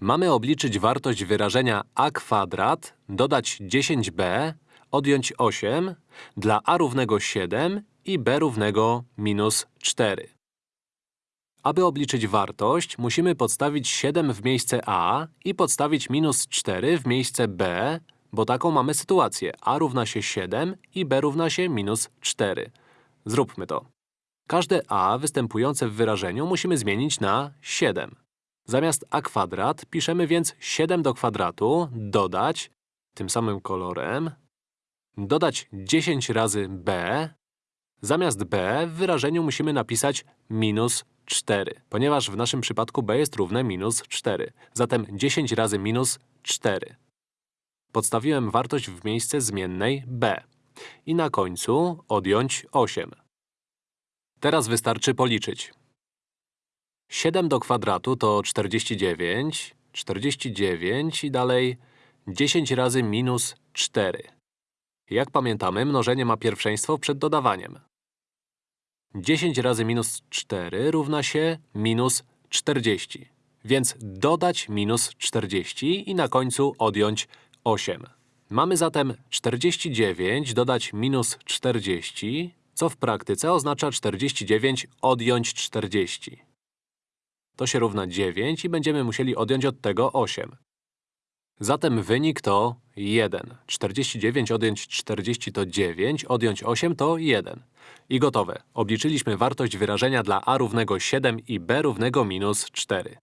Mamy obliczyć wartość wyrażenia a kwadrat, dodać 10b, odjąć 8 dla a równego 7 i b równego minus 4. Aby obliczyć wartość, musimy podstawić 7 w miejsce a i podstawić minus 4 w miejsce b, bo taką mamy sytuację. a równa się 7 i b równa się minus 4. Zróbmy to. Każde a występujące w wyrażeniu musimy zmienić na 7. Zamiast a kwadrat piszemy więc 7 do kwadratu, dodać, tym samym kolorem, dodać 10 razy b. Zamiast b w wyrażeniu musimy napisać minus 4, ponieważ w naszym przypadku b jest równe minus 4. Zatem 10 razy minus 4. Podstawiłem wartość w miejsce zmiennej b. I na końcu odjąć 8. Teraz wystarczy policzyć. 7 do kwadratu to 49, 49 i dalej 10 razy minus 4. Jak pamiętamy, mnożenie ma pierwszeństwo przed dodawaniem. 10 razy minus 4 równa się minus 40. Więc dodać minus 40 i na końcu odjąć 8. Mamy zatem 49 dodać minus 40, co w praktyce oznacza 49 odjąć 40. To się równa 9 i będziemy musieli odjąć od tego 8. Zatem wynik to 1. 49 odjąć 40 to 9, odjąć 8 to 1. I gotowe. Obliczyliśmy wartość wyrażenia dla a równego 7 i b równego minus 4.